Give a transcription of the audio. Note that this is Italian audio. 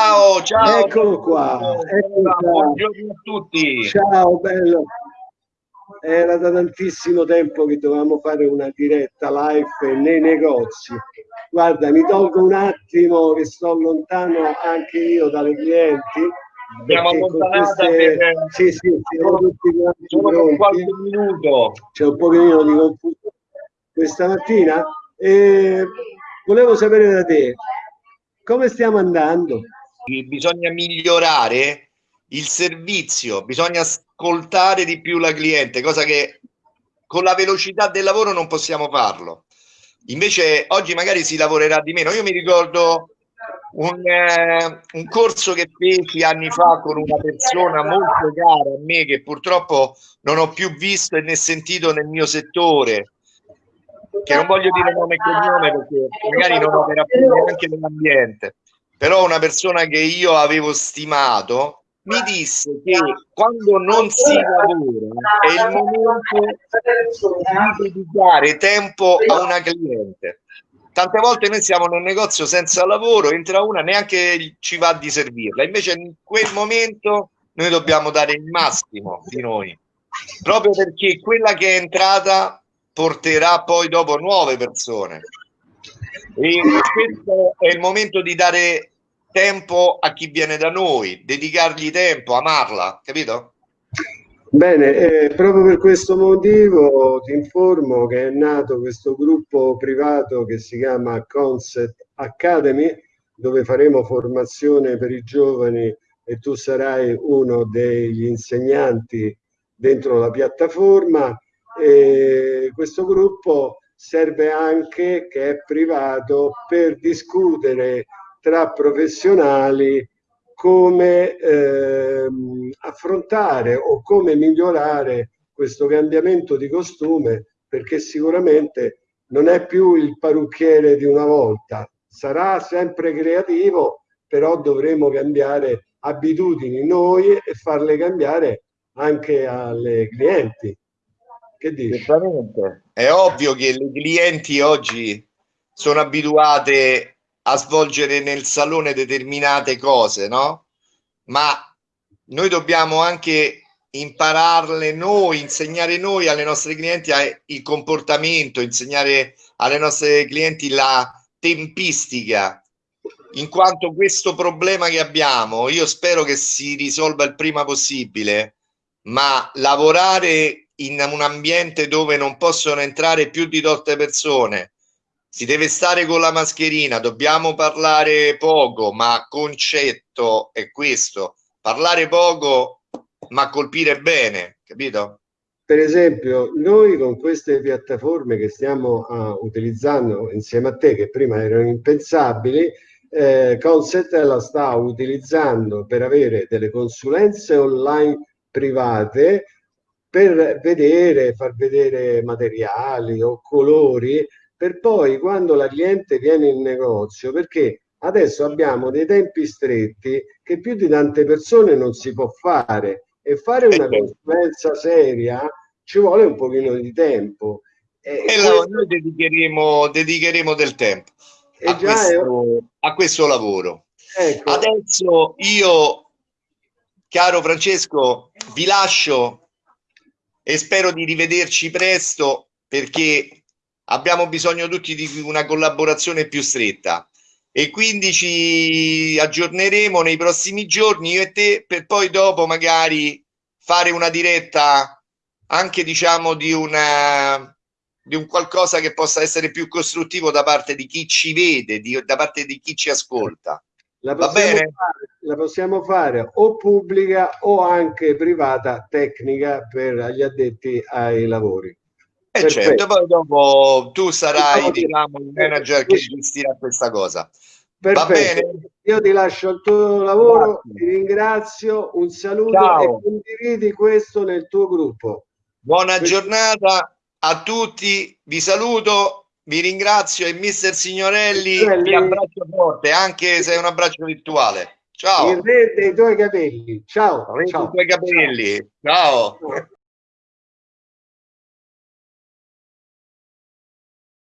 Ciao, ciao. Eccolo qua. Eccolo qua. Buongiorno a tutti. Ciao, bello. Era da tantissimo tempo che dovevamo fare una diretta live nei negozi. Guarda, mi tolgo un attimo che sto lontano anche io dalle clienti. Abbiamo allontanata queste... per... Sì, sì, siamo tutti solo qualche minuto. C'è un pochino di confusione questa mattina. E volevo sapere da te, come stiamo andando? Bisogna migliorare il servizio, bisogna ascoltare di più la cliente, cosa che con la velocità del lavoro non possiamo farlo. Invece oggi magari si lavorerà di meno. Io mi ricordo un, eh, un, corso che feci anni fa con una persona molto cara a me che purtroppo non ho più visto né sentito nel mio settore che non voglio dire nome e cognome perché magari non opera più neanche nell'ambiente però una persona che io avevo stimato mi disse che quando non si lavora è il momento di dedicare tempo a una cliente. Tante volte noi siamo nel negozio senza lavoro entra una neanche ci va di servirla. Invece in quel momento noi dobbiamo dare il massimo di noi. Proprio perché quella che è entrata porterà poi dopo nuove persone e questo è il momento di dare tempo a chi viene da noi dedicargli tempo amarla capito Bene, eh, proprio per questo motivo ti informo che è nato questo gruppo privato che si chiama Concept Academy, dove faremo formazione per i giovani e tu sarai uno degli insegnanti dentro la piattaforma. E questo gruppo serve anche, che è privato, per discutere tra professionali come ehm, affrontare o come migliorare questo cambiamento di costume perché sicuramente non è più il parrucchiere di una volta, sarà sempre creativo, però dovremo cambiare abitudini noi e farle cambiare anche alle clienti. Che dici? È ovvio che le clienti oggi sono abituate a svolgere nel salone determinate cose, no? Ma noi dobbiamo anche impararle noi, insegnare noi alle nostre clienti il comportamento, insegnare alle nostre clienti la tempistica, in quanto questo problema che abbiamo, io spero che si risolva il prima possibile, ma lavorare in un ambiente dove non possono entrare più di tolte persone, si deve stare con la mascherina, dobbiamo parlare poco, ma concetto è questo, parlare poco ma colpire bene, capito? Per esempio, noi con queste piattaforme che stiamo uh, utilizzando insieme a te, che prima erano impensabili, eh, Concept la sta utilizzando per avere delle consulenze online private per vedere, far vedere materiali o colori per poi quando la cliente viene in negozio, perché adesso abbiamo dei tempi stretti che più di tante persone non si può fare e fare una certo. consulenza seria ci vuole un pochino di tempo. E, e questo... noi dedicheremo, dedicheremo del tempo a questo, è... a questo, lavoro. Ecco. Adesso io, caro Francesco, vi lascio e spero di rivederci presto perché abbiamo bisogno tutti di una collaborazione più stretta. E quindi ci aggiorneremo nei prossimi giorni io e te per poi dopo magari fare una diretta anche diciamo di una di un qualcosa che possa essere più costruttivo da parte di chi ci vede di, da parte di chi ci ascolta la bene? Fare, la possiamo fare o pubblica o anche privata tecnica per gli addetti ai lavori e eh certo, poi dopo tu sarai diciamo, il manager che gestirà questa cosa. Perfetto. Va bene? Io ti lascio il tuo lavoro, Grazie. ti ringrazio, un saluto Ciao. e condividi questo nel tuo gruppo. Buona questo... giornata a tutti, vi saluto, vi ringrazio e mister Signorelli vi abbraccio forte, anche se è un abbraccio virtuale. Ciao. Il re dei tuoi capelli. Ciao. Re Ciao. tuoi capelli. Ciao. Ciao.